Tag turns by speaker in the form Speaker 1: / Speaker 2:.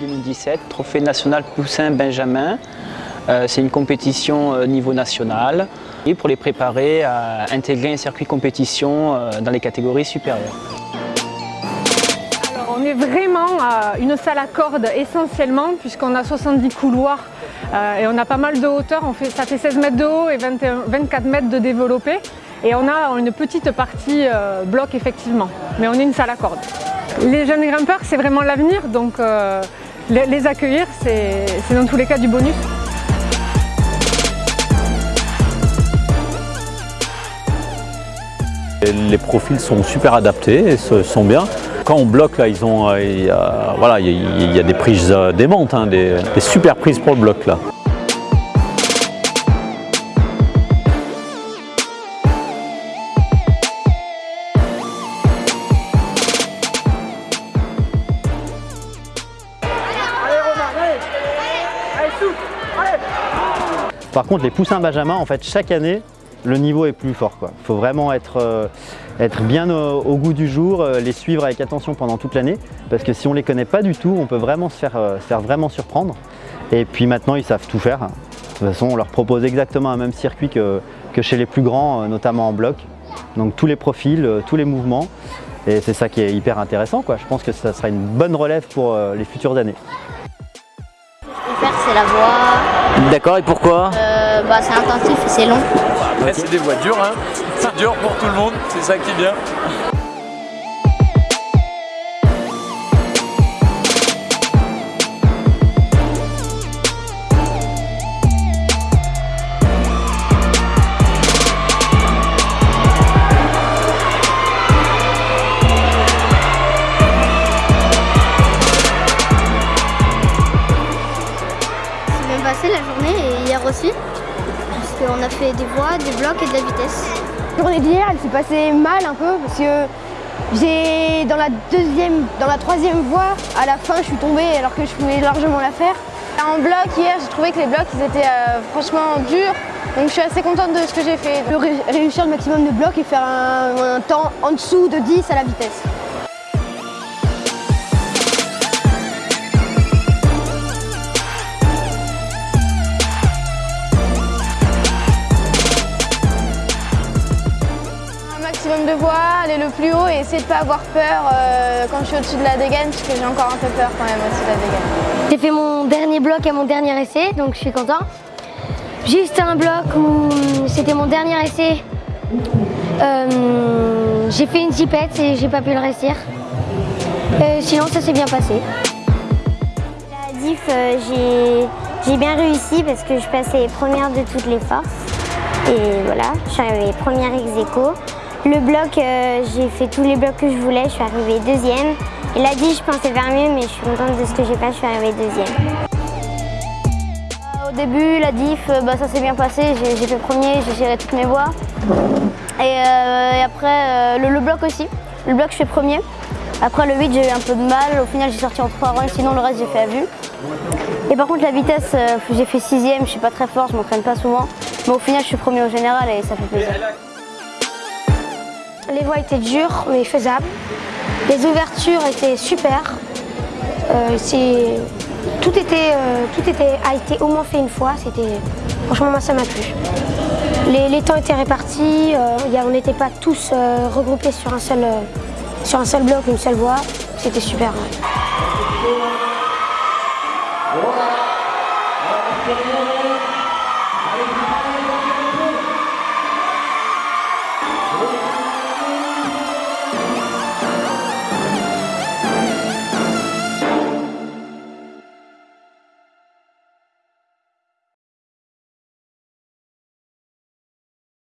Speaker 1: 2017, Trophée national Poussin Benjamin. Euh, c'est une compétition euh, niveau national et pour les préparer à intégrer un circuit compétition euh, dans les catégories supérieures.
Speaker 2: on est vraiment une salle à cordes essentiellement puisqu'on a 70 couloirs et on a pas mal de hauteur, ça fait 16 mètres de haut et 24 mètres de développé et on a une petite partie bloc effectivement, mais on est une salle à cordes. Les jeunes grimpeurs c'est vraiment l'avenir donc les accueillir c'est dans tous les cas du bonus.
Speaker 3: Les profils sont super adaptés et sont bien. Quand on bloque, là, ils euh, il, y a, voilà, il y a des prises euh, démentes, hein, des, des super prises pour le bloc là. Par contre, les poussins Benjamin, en fait, chaque année, le niveau est plus fort. Il faut vraiment être, euh, bien au, goût du jour, euh, les suivre avec attention pendant toute l'année, parce que si on ne les connaît pas du tout, on peut vraiment se faire, euh, vraiment surprendre. Et puis maintenant, ils savent tout faire. De toute façon, on leur propose exactement un même circuit que, chez les plus grands, notamment en bloc. Donc tous les profils, tous les mouvements. Et c'est ça qui est hyper intéressant. Je pense que ça sera une bonne relève pour les futures années.
Speaker 4: Faire, c'est la voix.
Speaker 5: D'accord, et pourquoi?
Speaker 4: Bah, C'est intensif et c'est long
Speaker 6: c'est des voitures, hein. c'est dur pour tout le monde, c'est ça qui est bien.
Speaker 4: Bien passé la journée et hier aussi on a fait des voies, des blocs et de la vitesse.
Speaker 7: La journée d'hier, elle s'est passée mal un peu parce que j'ai dans la deuxième, dans la troisième voie, à la fin, je suis tombée alors que je pouvais largement la faire. En bloc, hier, j'ai trouvé que les blocs, ils étaient euh, franchement durs. Donc je suis assez contente de ce que j'ai fait. Réussir le maximum de blocs et faire un temps en dessous de 10 à la vitesse. De voir, aller le plus haut et essayer de ne pas avoir peur euh, quand je suis au-dessus de la dégaine, parce que j'ai encore un peu peur quand même au-dessus de la dégaine.
Speaker 4: J'ai fait mon dernier bloc à mon dernier essai, donc je suis content. Juste un bloc où c'était mon dernier essai. Euh, j'ai fait une zipette et j'ai pas pu le réussir. Euh, sinon ça s'est bien passé. La diff, j'ai bien réussi parce que je passais première de toutes les forces. Et voilà, je suis arrivée première ex aequo. Le bloc, euh, j'ai fait tous les blocs que je voulais, je suis arrivée deuxième. Et la dit, je pensais faire mieux, mais je suis contente de ce que j'ai fait, je suis arrivée deuxième. Euh, au début, la diff, euh, bah, ça s'est bien passé, j'ai fait premier, j'ai géré toutes mes voies. Et, après, le, bloc aussi, le bloc je fais premier. Après le 8, j'ai eu un peu de mal, au final j'ai sorti en 3 runs, sinon le reste j'ai fait à vue. Et par contre la vitesse, j'ai fait sixième, je suis pas très fort, je m'entraîne pas souvent. Mais au final je suis premier au général et ça fait plaisir. Les voies étaient dures mais faisables. Les ouvertures étaient super. Euh, tout, était, euh, tout était, a été au moins fait une fois. Franchement, moi, ça m'a plu. Les, temps étaient répartis. Euh, on n'était pas tous regroupés sur un, seul, sur un bloc, une seule voie. C'était super.